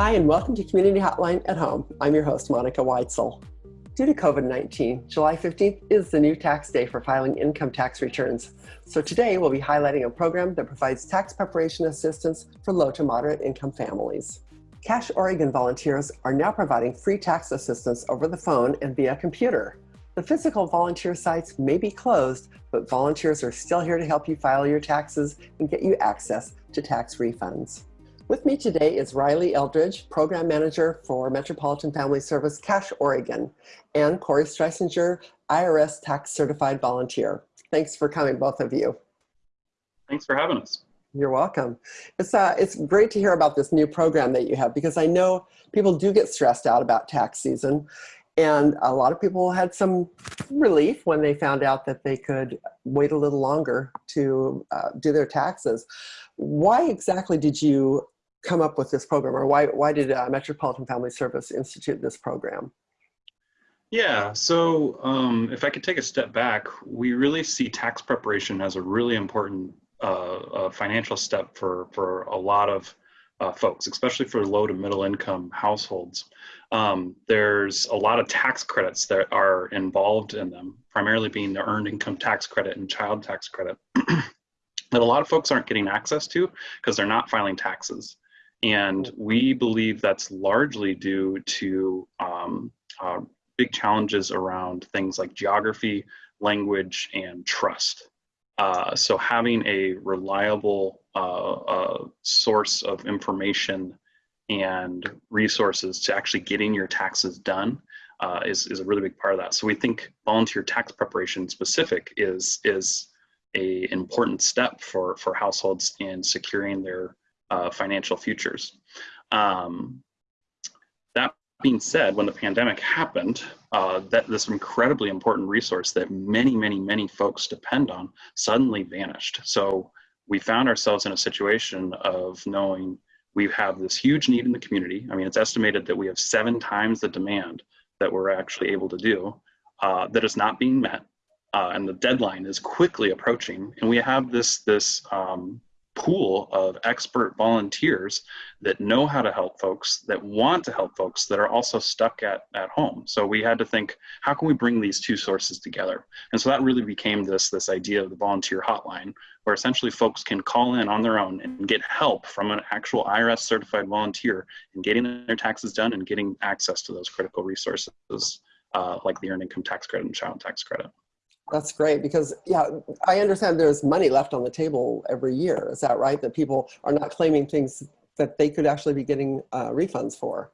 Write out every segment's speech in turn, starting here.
Hi, and welcome to Community Hotline at Home. I'm your host, Monica Weitzel. Due to COVID-19, July 15th is the new tax day for filing income tax returns. So today we'll be highlighting a program that provides tax preparation assistance for low to moderate income families. Cash Oregon volunteers are now providing free tax assistance over the phone and via computer. The physical volunteer sites may be closed, but volunteers are still here to help you file your taxes and get you access to tax refunds. With me today is Riley Eldridge, Program Manager for Metropolitan Family Service Cash Oregon, and Corey Streisinger, IRS Tax Certified Volunteer. Thanks for coming, both of you. Thanks for having us. You're welcome. It's, uh, it's great to hear about this new program that you have because I know people do get stressed out about tax season and a lot of people had some relief when they found out that they could wait a little longer to uh, do their taxes. Why exactly did you come up with this program or why, why did uh, Metropolitan Family Service institute this program? Yeah, so um, if I could take a step back, we really see tax preparation as a really important uh, uh, financial step for, for a lot of uh, folks, especially for low to middle income households. Um, there's a lot of tax credits that are involved in them, primarily being the earned income tax credit and child tax credit, that a lot of folks aren't getting access to because they're not filing taxes. And we believe that's largely due to um, uh, big challenges around things like geography, language, and trust. Uh, so having a reliable uh, uh, source of information and resources to actually getting your taxes done uh, is, is a really big part of that. So we think volunteer tax preparation specific is, is a important step for, for households in securing their uh, financial futures. Um, that being said, when the pandemic happened, uh, that this incredibly important resource that many, many, many folks depend on suddenly vanished. So we found ourselves in a situation of knowing we have this huge need in the community. I mean, it's estimated that we have seven times the demand that we're actually able to do uh, that is not being met. Uh, and the deadline is quickly approaching. And we have this, this um, pool of expert volunteers that know how to help folks, that want to help folks, that are also stuck at, at home. So we had to think, how can we bring these two sources together? And so that really became this, this idea of the volunteer hotline, where essentially folks can call in on their own and get help from an actual IRS certified volunteer in getting their taxes done and getting access to those critical resources uh, like the earned income tax credit and child tax credit. That's great because, yeah, I understand there's money left on the table every year. Is that right? That people are not claiming things that they could actually be getting uh, refunds for.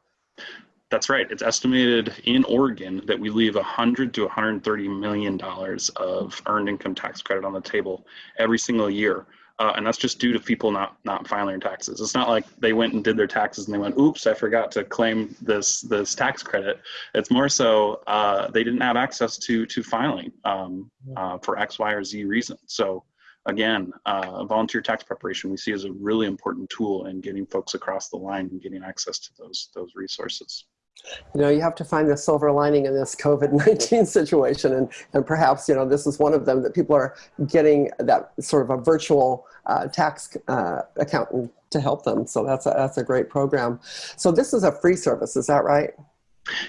That's right. It's estimated in Oregon that we leave 100 to 130 million dollars of earned income tax credit on the table every single year uh, and that's just due to people not not filing their taxes. It's not like they went and did their taxes and they went, "Oops, I forgot to claim this this tax credit." It's more so uh, they didn't have access to to filing um, uh, for X, Y, or Z reason. So again, uh, volunteer tax preparation we see as a really important tool in getting folks across the line and getting access to those those resources you know, you have to find the silver lining in this COVID-19 situation. And, and perhaps, you know, this is one of them that people are getting that sort of a virtual uh, tax uh, accountant to help them. So that's a, that's a great program. So this is a free service, is that right?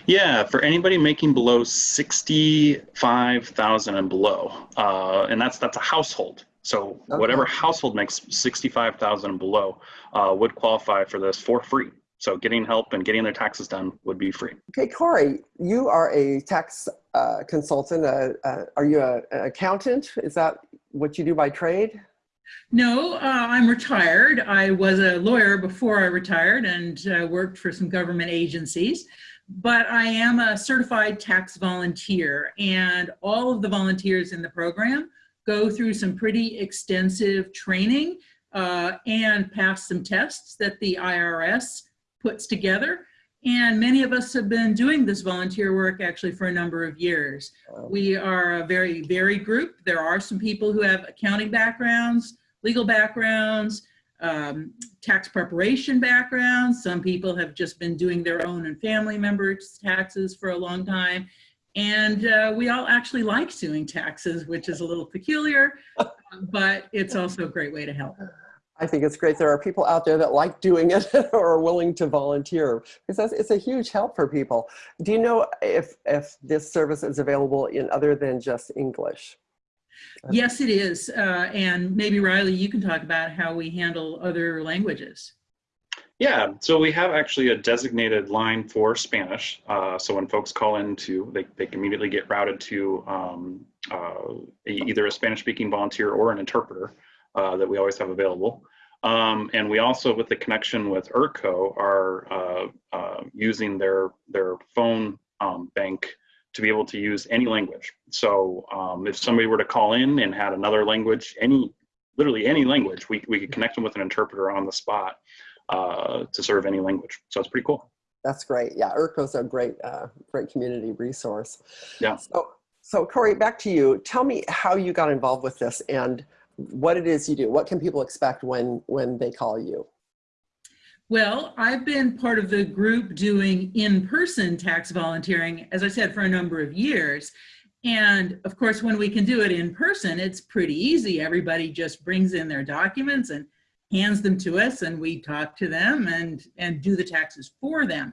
Yeah, for anybody making below 65,000 and below, uh, and that's that's a household. So okay. whatever household makes 65,000 and below uh, would qualify for this for free. So getting help and getting their taxes done would be free. Okay, Corey, you are a tax uh, consultant. Uh, uh, are you a, an accountant? Is that what you do by trade? No, uh, I'm retired. I was a lawyer before I retired and uh, worked for some government agencies. But I am a certified tax volunteer and all of the volunteers in the program go through some pretty extensive training uh, and pass some tests that the IRS puts together. And many of us have been doing this volunteer work actually for a number of years. We are a very varied group. There are some people who have accounting backgrounds, legal backgrounds, um, tax preparation backgrounds. Some people have just been doing their own and family members' taxes for a long time. And uh, we all actually like doing taxes, which is a little peculiar, but it's also a great way to help. I think it's great. There are people out there that like doing it or are willing to volunteer because it's a huge help for people. Do you know if, if this service is available in other than just English? Yes, it is. Uh, and maybe Riley, you can talk about how we handle other languages. Yeah, so we have actually a designated line for Spanish. Uh, so when folks call in to, they, they can immediately get routed to um, uh, either a Spanish speaking volunteer or an interpreter uh, that we always have available. Um, and we also, with the connection with IRCO, are uh, uh, using their, their phone um, bank to be able to use any language. So um, if somebody were to call in and had another language, any, literally any language, we, we could connect them with an interpreter on the spot uh, to serve any language. So it's pretty cool. That's great. Yeah, IRCO's a great, uh, great community resource. Yeah. So, so Corey, back to you. Tell me how you got involved with this and what it is you do. What can people expect when, when they call you? Well, I've been part of the group doing in-person tax volunteering, as I said, for a number of years. And of course, when we can do it in person, it's pretty easy. Everybody just brings in their documents and hands them to us and we talk to them and, and do the taxes for them.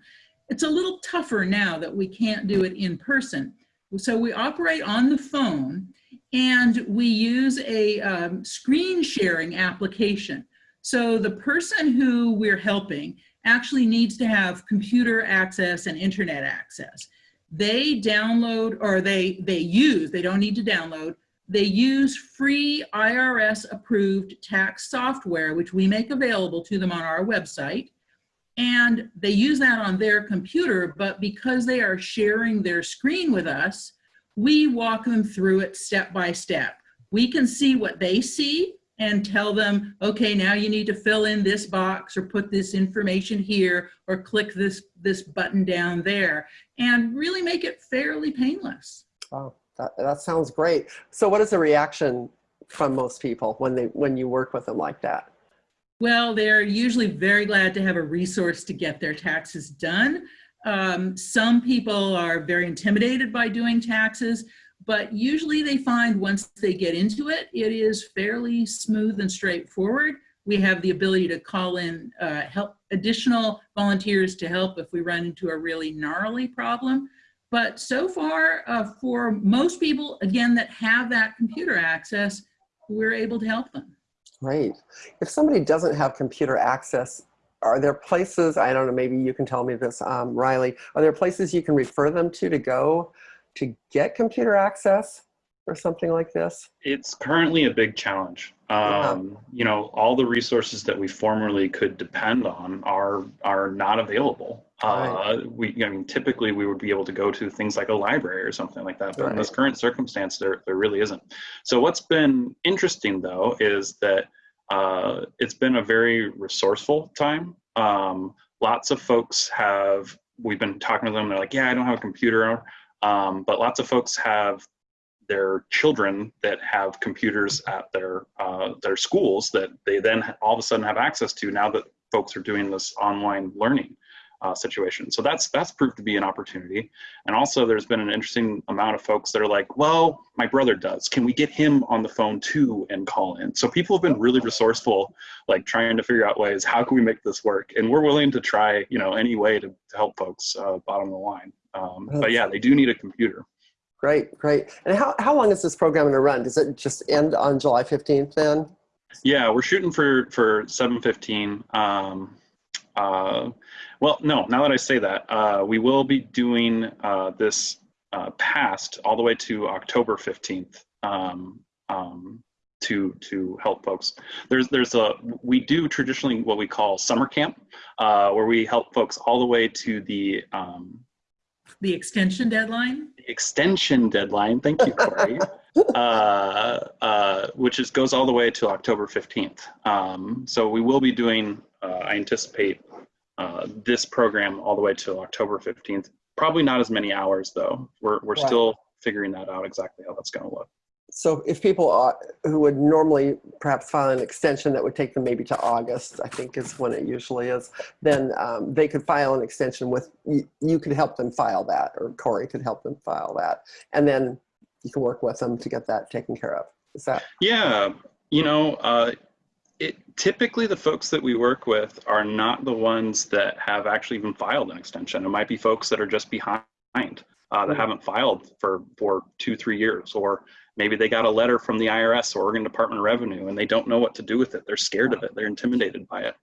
It's a little tougher now that we can't do it in person. So we operate on the phone and we use a um, screen sharing application. So the person who we're helping actually needs to have computer access and internet access. They download or they, they use, they don't need to download, they use free IRS approved tax software, which we make available to them on our website. And they use that on their computer, but because they are sharing their screen with us, we walk them through it step by step. We can see what they see and tell them, okay, now you need to fill in this box or put this information here or click this, this button down there and really make it fairly painless. Oh, that, that sounds great. So what is the reaction from most people when they when you work with them like that? Well, they're usually very glad to have a resource to get their taxes done. Um, some people are very intimidated by doing taxes, but usually they find once they get into it, it is fairly smooth and straightforward. We have the ability to call in uh, help additional volunteers to help if we run into a really gnarly problem. But so far, uh, for most people, again, that have that computer access, we're able to help them. Great. If somebody doesn't have computer access, are there places, I don't know, maybe you can tell me this, um, Riley, are there places you can refer them to to go to get computer access or something like this? It's currently a big challenge. Um, You know, all the resources that we formerly could depend on are are not available. Uh, we, I mean, typically we would be able to go to things like a library or something like that, but in this current circumstance, there there really isn't. So what's been interesting though is that uh, it's been a very resourceful time. Um, lots of folks have. We've been talking to them. They're like, "Yeah, I don't have a computer," um, but lots of folks have their children that have computers at their uh, their schools that they then all of a sudden have access to now that folks are doing this online learning uh, situation. So that's that's proved to be an opportunity. And also, there's been an interesting amount of folks that are like, "Well, my brother does. Can we get him on the phone too and call in?" So people have been really resourceful, like trying to figure out ways how can we make this work. And we're willing to try, you know, any way to, to help folks uh, bottom the line. Um, but yeah, they do need a computer. Great, great. And how, how long is this program going to run? Does it just end on July 15th then? Yeah, we're shooting for for 7:15. Um, uh, well, no. Now that I say that, uh, we will be doing uh, this uh, past all the way to October 15th um, um, to to help folks. There's there's a we do traditionally what we call summer camp, uh, where we help folks all the way to the um, The extension deadline? extension deadline. Thank you, Corey. uh, uh, which is goes all the way to October 15th. Um, so we will be doing, uh, I anticipate, uh, this program all the way to October 15th. Probably not as many hours though. We're, we're Right. still figuring that out exactly how that's going to look. So if people are, who would normally perhaps file an extension that would take them maybe to August, I think is when it usually is, then um, they could file an extension with, you, you could help them file that, or Corey could help them file that. And then you can work with them to get that taken care of. Is that? Yeah, you know, uh, it, typically the folks that we work with are not the ones that have actually even filed an extension. It might be folks that are just behind, uh, that Mhm. haven't filed for, for two, three years, or maybe they got a letter from the IRS or Oregon Department of Revenue and they don't know what to do with it. They're scared of it. They're intimidated by it.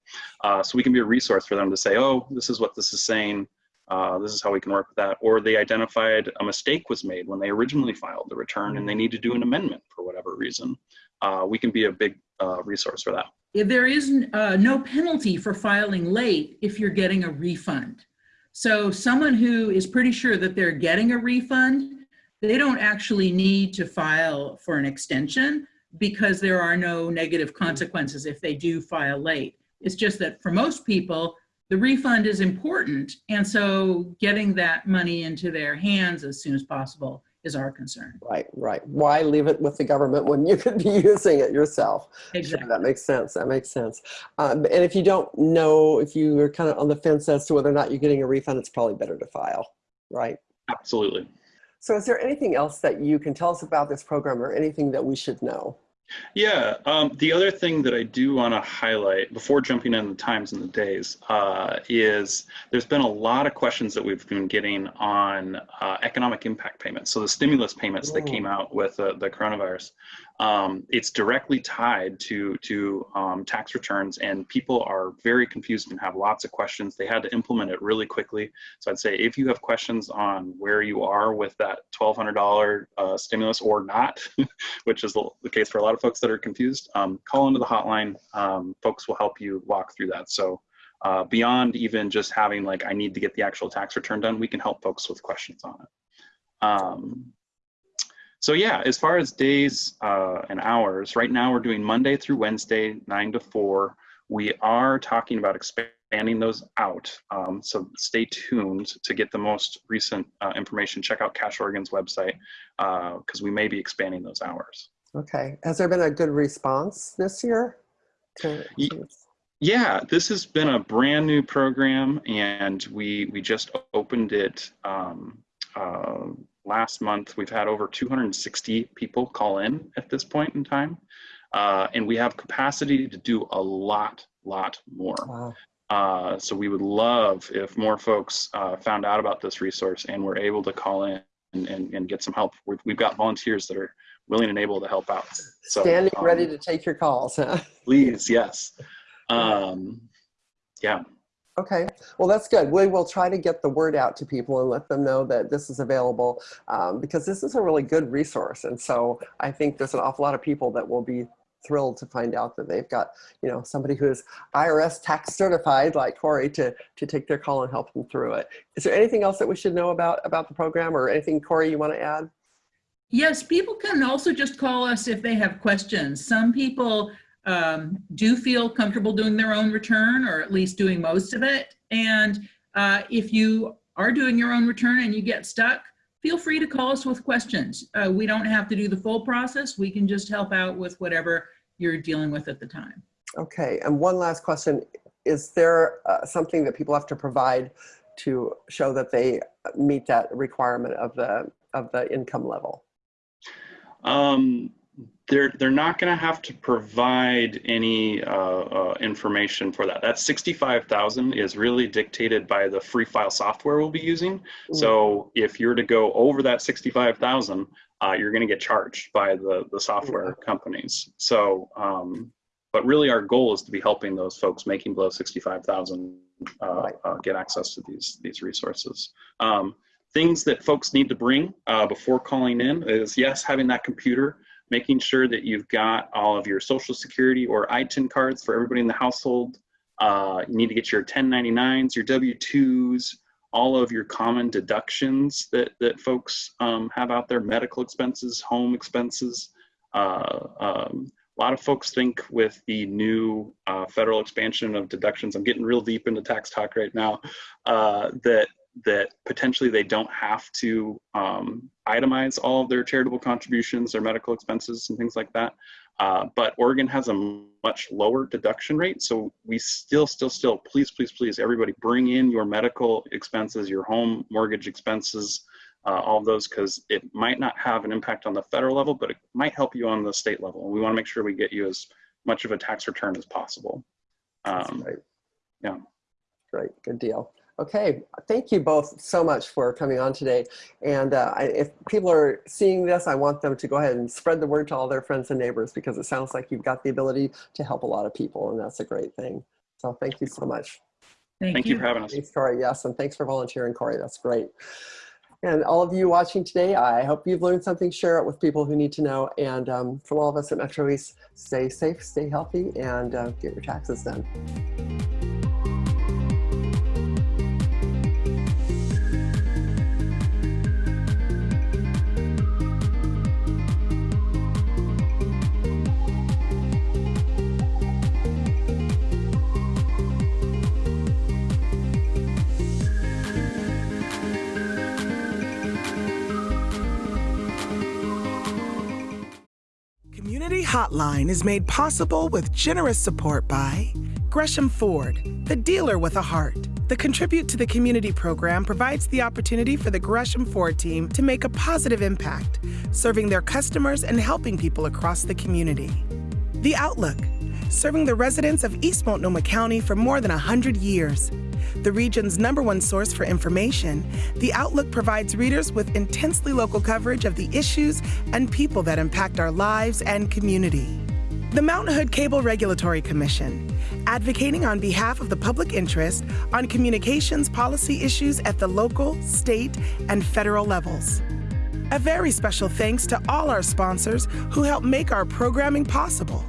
Uh, so we can be a resource for them to say, oh, this is what this is saying. Uh, this is how we can work with that. Or they identified a mistake was made when they originally filed the return and they need to do an amendment for whatever reason. Uh, we can be a big uh, resource for that. There is uh, no penalty for filing late if you're getting a refund. So someone who is pretty sure that they're getting a refund, they don't actually need to file for an extension because there are no negative consequences if they do file late. It's just that for most people, the refund is important. And so getting that money into their hands as soon as possible is our concern. Right, right. Why leave it with the government when you could be using it yourself? Sure, that makes sense. That makes sense. Um, and if you don't know, if you are kind of on the fence as to whether or not you're getting a refund, it's probably better to file, right? Absolutely. So is there anything else that you can tell us about this program or anything that we should know? Yeah, um, the other thing that I do want to highlight before jumping into the times and the days uh, is there's been a lot of questions that we've been getting on uh, economic impact payments. So the stimulus payments that came out with uh, the coronavirus, um, it's directly tied to to um, tax returns, and people are very confused and have lots of questions. They had to implement it really quickly. So I'd say if you have questions on where you are with that $1,200 uh, stimulus or not, which is the, the case for a lot of folks that are confused, um, call into the hotline. Um, folks will help you walk through that. So uh, beyond even just having like, I need to get the actual tax return done, we can help folks with questions on it. Um, so yeah, as far as days uh, and hours, right now we're doing Monday through Wednesday, nine to four. We are talking about expanding those out. Um, so stay tuned to get the most recent uh, information. Check out Cash Oregon's website because we may be expanding those hours. Okay. Has there been a good response this year? To, Ye- Yeah, this has been a brand new program, and we we just opened it um, uh, last month. We've had over 260 people call in at this point in time, uh, and we have capacity to do a lot, lot more. wow. Uh, so we would love if more folks uh, found out about this resource and were able to call in and, and, and get some help. We've, we've got volunteers that are willing and able to help out. So, Standing um, ready to take your calls. huh? Please, yes. Um, yeah. Okay, well, that's good. We will try to get the word out to people and let them know that this is available um, because this is a really good resource. And so I think there's an awful lot of people that will be thrilled to find out that they've got, you know, somebody who is IRS tax certified like Corey to, to take their call and help them through it. Is there anything else that we should know about, about the program or anything, Corey, you want to add? Yes, people can also just call us if they have questions. Some people um, do feel comfortable doing their own return or at least doing most of it. And uh, if you are doing your own return and you get stuck, feel free to call us with questions. Uh, we don't have to do the full process. We can just help out with whatever you're dealing with at the time. Okay, and one last question. Is there uh, something that people have to provide to show that they meet that requirement of the, of the income level? Um, they're they're not going to have to provide any uh, uh, information for that. That sixty-five thousand is really dictated by the free file software we'll be using. So if you're to go over that sixty-five thousand, uh, you're going to get charged by the the software companies. So, um, but really, our goal is to be helping those folks making below sixty-five thousand uh, Right. uh, get access to these these resources. Um, things that folks need to bring uh, before calling in is yes, having that computer, making sure that you've got all of your social security or ITIN cards for everybody in the household. Uh, you need to get your 1099s, your W-2s, all of your common deductions that, that folks um, have out there, medical expenses, home expenses. Uh, um, a lot of folks think with the new uh, federal expansion of deductions, I'm getting real deep into tax talk right now, uh, that that potentially they don't have to um, itemize all of their charitable contributions, their medical expenses, and things like that. Uh, but Oregon has a much lower deduction rate. So we still, still, still, please, please, please, everybody bring in your medical expenses, your home mortgage expenses, uh, all of those, because it might not have an impact on the federal level, but it might help you on the state level. And we want to make sure we get you as much of a tax return as possible. Um, Great. yeah. Great, good deal. Okay, thank you both so much for coming on today. And uh, I, if people are seeing this, I want them to go ahead and spread the word to all their friends and neighbors because it sounds like you've got the ability to help a lot of people and that's a great thing. So thank you so much. Thank, Thank you for having us. Thanks, Corey. Yes, and thanks for volunteering, Corey. That's great. And all of you watching today, I hope you've learned something. Share it with people who need to know. And um, from all of us at Metro East, stay safe, stay healthy, and uh, get your taxes done. Hotline is made possible with generous support by Gresham Ford, the dealer with a heart. The Contribute to the Community program provides the opportunity for the Gresham Ford team to make a positive impact, serving their customers and helping people across the community. The Outlook, serving the residents of East Multnomah County for more than 100 years. The region's number one source for information, The Outlook provides readers with intensely local coverage of the issues and people that impact our lives and community. The Mount Hood Cable Regulatory Commission, advocating on behalf of the public interest on communications policy issues at the local, state, and federal levels. A very special thanks to all our sponsors who help make our programming possible.